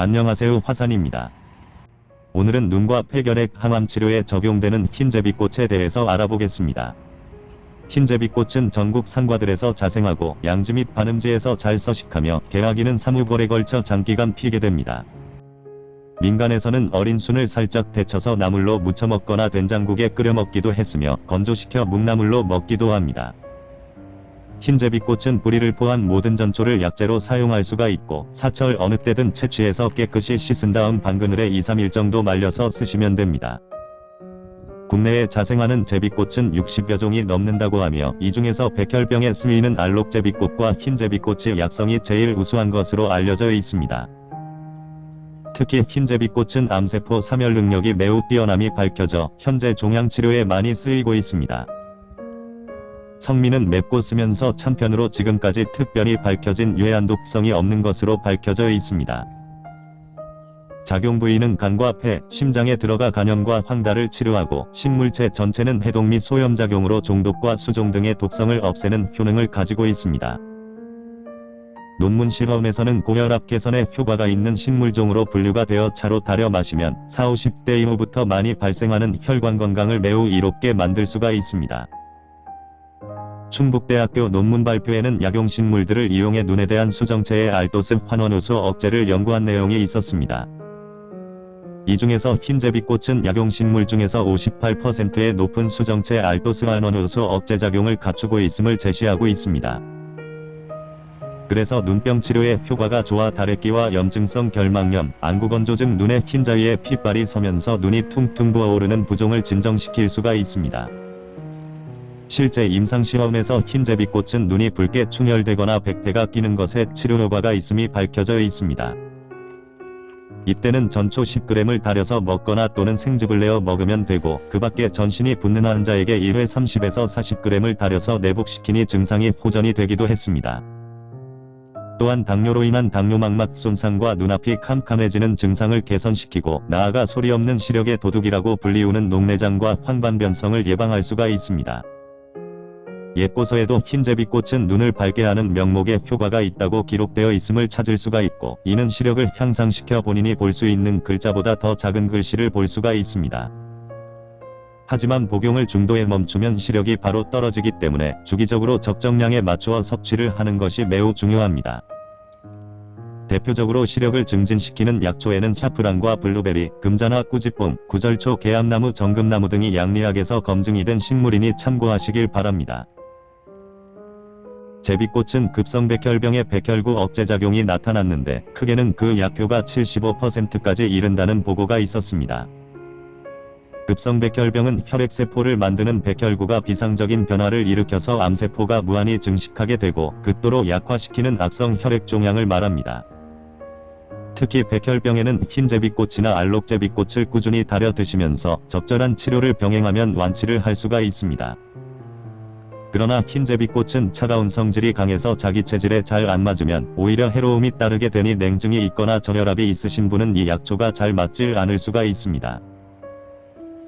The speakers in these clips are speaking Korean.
안녕하세요 화산입니다. 오늘은 눈과 폐결핵 항암 치료에 적용되는 흰제비꽃에 대해서 알아보겠습니다. 흰제비꽃은 전국 산과들에서 자생하고 양지 및 반음지에서 잘 서식하며 개화기는 3, 5월에 걸쳐 장기간 피게 됩니다. 민간에서는 어린 순을 살짝 데쳐서 나물로 무쳐 먹거나 된장국에 끓여 먹기도 했으며 건조시켜 묵나물로 먹기도 합니다. 흰제비꽃은 뿌리를 포함 모든 전초를 약재로 사용할 수가 있고 사철 어느 때든 채취해서 깨끗이 씻은 다음 방그늘에 2, 3일 정도 말려서 쓰시면 됩니다. 국내에 자생하는 제비꽃은 60여 종이 넘는다고 하며 이 중에서 백혈병에 쓰이는 알록제비꽃과 흰제비꽃의 약성이 제일 우수한 것으로 알려져 있습니다. 특히 흰제비꽃은 암세포 사멸 능력이 매우 뛰어남이 밝혀져 현재 종양치료에 많이 쓰이고 있습니다. 성미는 맵고 쓰면서 참편으로 지금까지 특별히 밝혀진 유해한 독성이 없는 것으로 밝혀져 있습니다. 작용 부위는 간과 폐, 심장에 들어가 간염과 황달을 치료하고 식물체 전체는 해독 및 소염작용으로 종독과 수종 등의 독성을 없애는 효능을 가지고 있습니다. 논문 실험에서는 고혈압 개선에 효과가 있는 식물종으로 분류가 되어 차로 달여 마시면 4, 50대 이후부터 많이 발생하는 혈관 건강을 매우 이롭게 만들 수가 있습니다. 충북대학교 논문 발표에는 약용식물들을 이용해 눈에 대한 수정체의 알도스 환원효소 억제를 연구한 내용이 있었습니다. 이 중에서 흰제비꽃은 약용식물 중에서 58%의 높은 수정체 알도스 환원효소 억제 작용을 갖추고 있음을 제시하고 있습니다. 그래서 눈병 치료에 효과가 좋아 다래끼와 염증성 결막염, 안구건조증 눈에 흰자위에 핏발이 서면서 눈이 퉁퉁 부어오르는 부종을 진정시킬 수가 있습니다. 실제 임상시험에서 흰제비꽃은 눈이 붉게 충혈되거나 백태가 끼는 것에 치료 효과가 있음이 밝혀져 있습니다. 이때는 전초 10g을 달여서 먹거나 또는 생즙을 내어 먹으면 되고 그 밖에 전신이 붓는 환자에게 1회 30에서 40g을 달여서 내복시키니 증상이 호전이 되기도 했습니다. 또한 당뇨로 인한 당뇨막막 손상과 눈앞이 캄캄해지는 증상을 개선시키고 나아가 소리 없는 시력의 도둑이라고 불리우는 녹내장과 황반변성을 예방할 수가 있습니다. 옛고서에도 흰제비꽃은 눈을 밝게 하는 명목에 효과가 있다고 기록되어 있음을 찾을 수가 있고 이는 시력을 향상시켜 본인이 볼 수 있는 글자보다 더 작은 글씨를 볼 수가 있습니다. 하지만 복용을 중도에 멈추면 시력이 바로 떨어지기 때문에 주기적으로 적정량에 맞추어 섭취를 하는 것이 매우 중요합니다. 대표적으로 시력을 증진시키는 약초에는 사프란과 블루베리, 금자나 꾸지뽕, 구절초, 개암나무, 정금나무 등이 양리학에서 검증이 된 식물이니 참고하시길 바랍니다. 제비꽃은 급성백혈병의 백혈구 억제작용이 나타났는데 크게는 그 약효가 75%까지 이른다는 보고가 있었습니다. 급성백혈병은 혈액세포를 만드는 백혈구가 비상적인 변화를 일으켜서 암세포가 무한히 증식하게 되고 극도로 약화시키는 악성 혈액종양을 말합니다. 특히 백혈병에는 흰제비꽃이나 알록제비꽃을 꾸준히 달여 드시면서 적절한 치료를 병행하면 완치를 할 수가 있습니다. 그러나 흰제비꽃은 차가운 성질이 강해서 자기 체질에 잘 안 맞으면 오히려 해로움이 따르게 되니 냉증이 있거나 저혈압이 있으신 분은 이 약초가 잘 맞질 않을 수가 있습니다.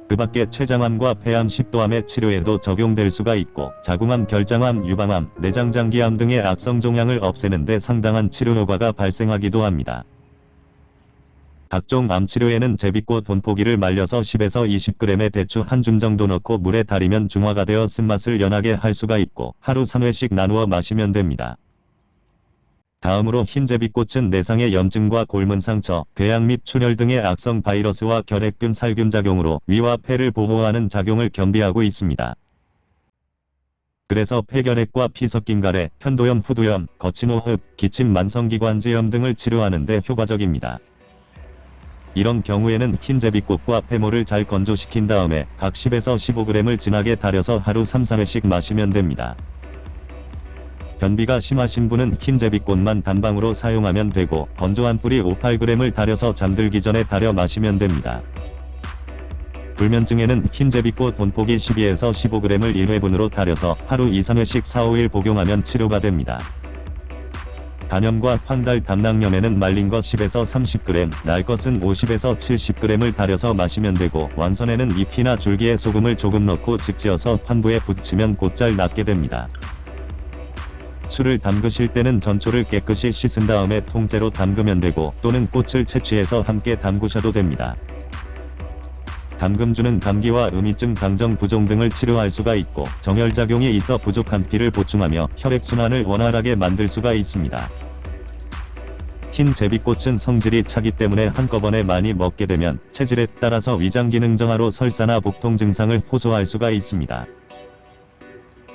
그 밖에 췌장암과 폐암, 식도암의 치료에도 적용될 수가 있고 자궁암, 결장암, 유방암, 내장장기암 등의 악성 종양을 없애는 데 상당한 치료 효과가 발생하기도 합니다. 각종 암치료에는 제비꽃 본포기를 말려서 10에서 20g의 대추 한 줌 정도 넣고 물에 달이면 중화가 되어 쓴맛을 연하게 할 수가 있고 하루 3회씩 나누어 마시면 됩니다. 다음으로 흰제비꽃은 내상의 염증과 골문 상처, 궤양 및 출혈 등의 악성 바이러스와 결핵균 살균 작용으로 위와 폐를 보호하는 작용을 겸비하고 있습니다. 그래서 폐결핵과 피섞인 가래, 편도염, 후두염, 거친 호흡, 기침 만성기관지염 등을 치료하는 데 효과적입니다. 이런 경우에는 흰제비꽃과 폐모를 잘 건조시킨 다음에 각 10에서 15g을 진하게 달여서 하루 3-4회씩 마시면 됩니다. 변비가 심하신 분은 흰제비꽃만 단방으로 사용하면 되고 건조한 뿌리 5-8g을 달여서 잠들기 전에 달여 마시면 됩니다. 불면증에는 흰제비꽃 본포기 12에서 15g을 1회분으로 달여서 하루 2-3회씩 4-5일 복용하면 치료가 됩니다. 간염과 황달 담낭염에는 말린 것 10에서 30g, 날 것은 50에서 70g을 달여서 마시면 되고 완선에는 잎이나 줄기에 소금을 조금 넣고 직지어서 환부에 붙이면 곧잘 낫게 됩니다. 술을 담그실 때는 전초를 깨끗이 씻은 다음에 통째로 담그면 되고 또는 꽃을 채취해서 함께 담그셔도 됩니다. 담금주는 감기와 음이증, 강정 부종 등을 치료할 수가 있고 정혈작용이 있어 부족한 피를 보충하며 혈액순환을 원활하게 만들 수가 있습니다. 흰 제비꽃은 성질이 차기 때문에 한꺼번에 많이 먹게 되면 체질에 따라서 위장 기능 저하로 설사나 복통 증상을 호소할 수가 있습니다.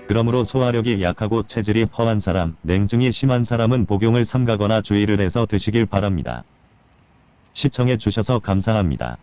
그러므로 소화력이 약하고 체질이 허한 사람, 냉증이 심한 사람은 복용을 삼가거나 주의를 해서 드시길 바랍니다. 시청해 주셔서 감사합니다.